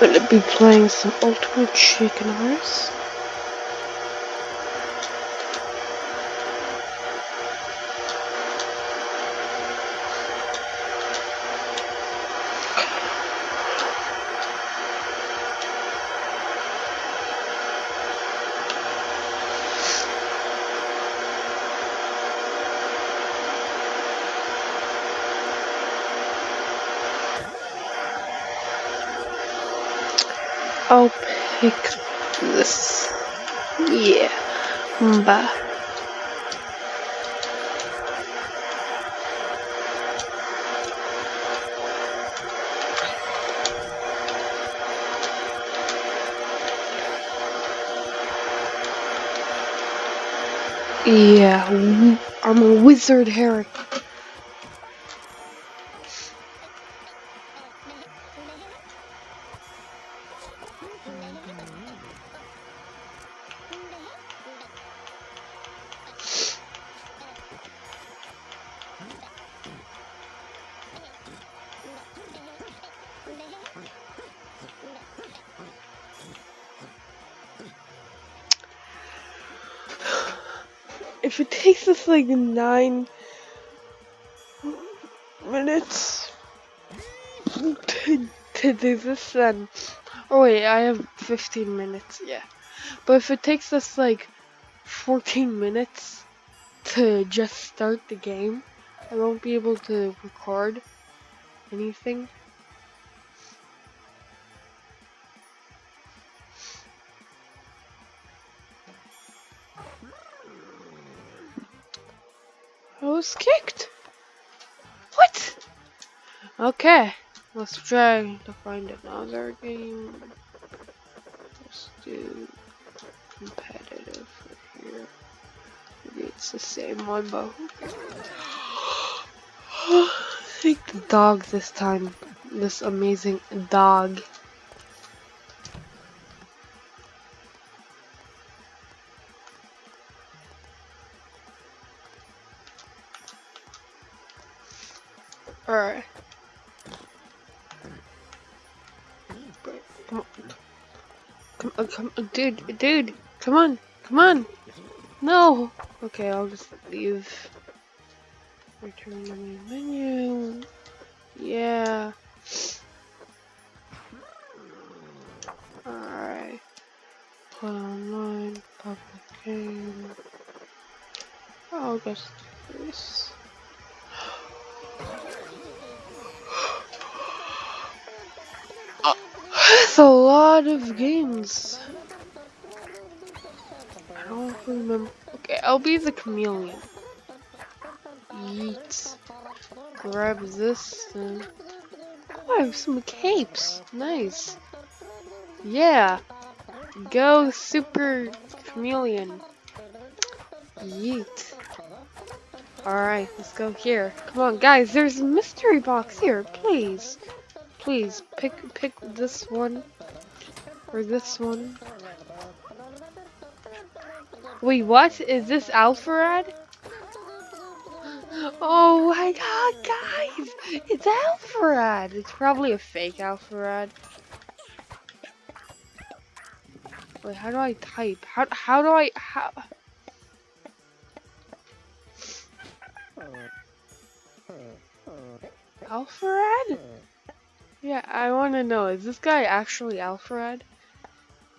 gonna be playing some Ultimate Chicken Horse. I'll pick this. Yeah. Bye. Yeah, I'm a wizard, Harry. If it takes us like nine minutes to, to do this, then. Oh, wait, I have 15 minutes, yeah. But if it takes us like 14 minutes to just start the game, I won't be able to record anything. Was kicked. What? Okay, let's try to find another game. Let's do competitive here. Maybe it's the same one, but I think the dog this time. This amazing dog. Alright. Come on. Come on, come on, dude, dude, come on, come on. No. Okay, I'll just leave. Return to main menu. Yeah. Alright. Play online, public game. I'll just do this. Lot of games. I don't remember. Okay, I'll be the chameleon. Yeet. Grab this. Then. Oh, I have some capes. Nice. Yeah. Go super chameleon. Yeet. Alright, let's go here. Come on, guys, there's a mystery box here, please. Please, pick pick this one. Or this one. Wait, what? Is this Alpharad? Oh my god, guys! It's Alpharad! It's probably a fake Alpharad. Wait, how do I type? How, how do I... How... Alpharad? Yeah, I want to know, is this guy actually Alfred?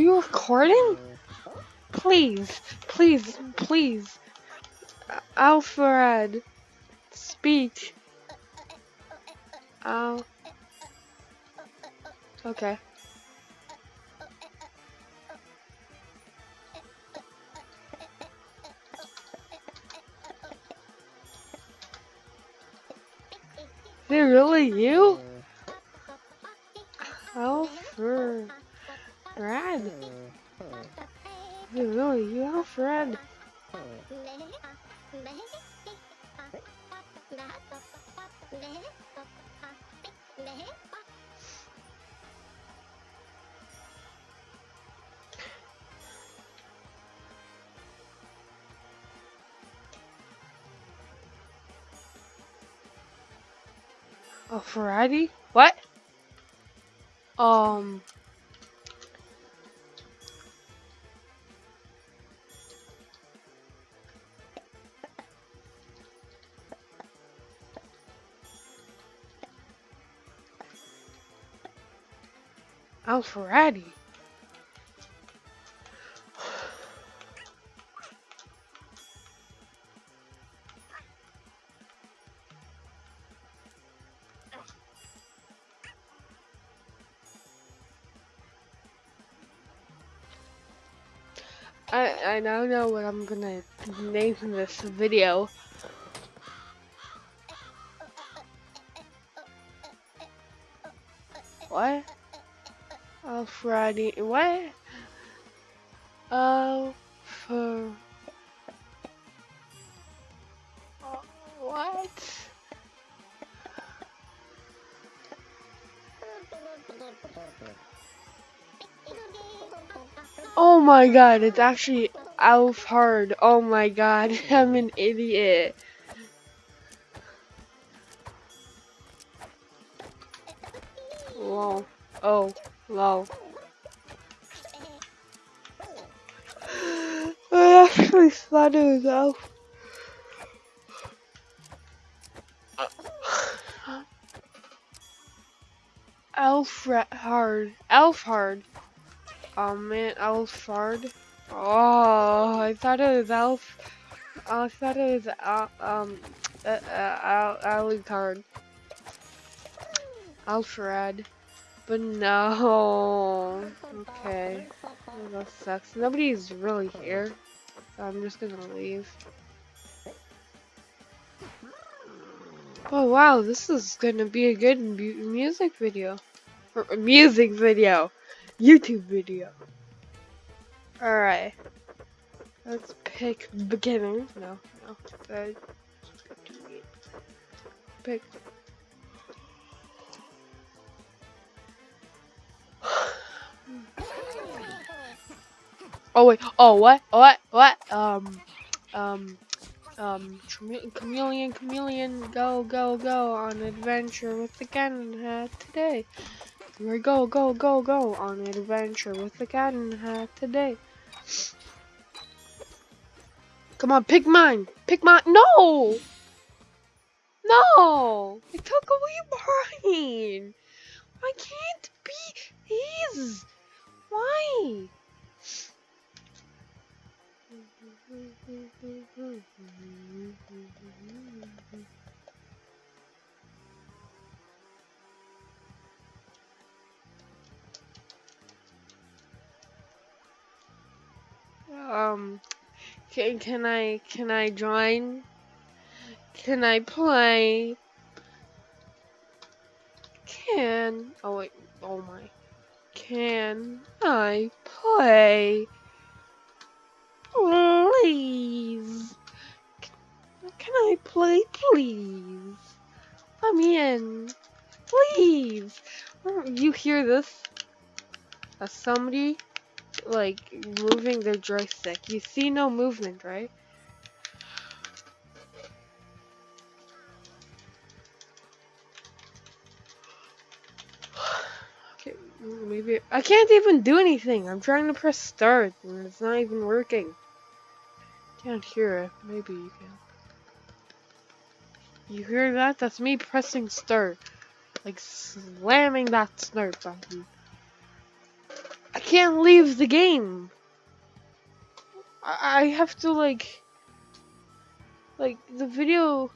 you recording? Please, please, please. Alfred, speak. Al, Okay. Is it really you? Alfred. Is it really you, Alfred? A Ferrari? What? Um. Alfredi. I I now know what I'm gonna name this video. What? Oh, Friday. What? Oh, for. What? Oh my god, it's actually Alf Hard. Oh my god, I'm an idiot. Lol. Oh, lol. I actually thought it was Alf. Alfred Hard. Oh man, Alfred. Oh, I thought it was Alf. I thought it was Al, um, uh, uh, Al, Alucard. Alfred. But no. Okay. That sucks. Nobody's really here. So I'm just gonna leave. Oh wow, this is gonna be a good mu music video. Or music video. YouTube video. Alright. Let's pick beginner. No, no. Pick. Oh wait. Oh what? What? What? Um. Um. Um. Chameleon. Chameleon. Go. Go. Go on adventure with the cannon hat today. We go, go, go, go on adventure with the the hat today. Come on, pick mine. Pick mine. No! No! I took away mine. I can't be his. Why? Um, can, can I, can I join? Can I play? Can, oh wait, oh my. Can I play? Please. Can I play, please? I'm in. Please. You hear this? As somebody like moving their joystick. You see no movement, right? Maybe I can't even do anything. I'm trying to press start and it's not even working. Can't hear it. Maybe you can. You hear that? That's me pressing start. Like slamming that start button. I can't leave the game. I, I have to like, like the video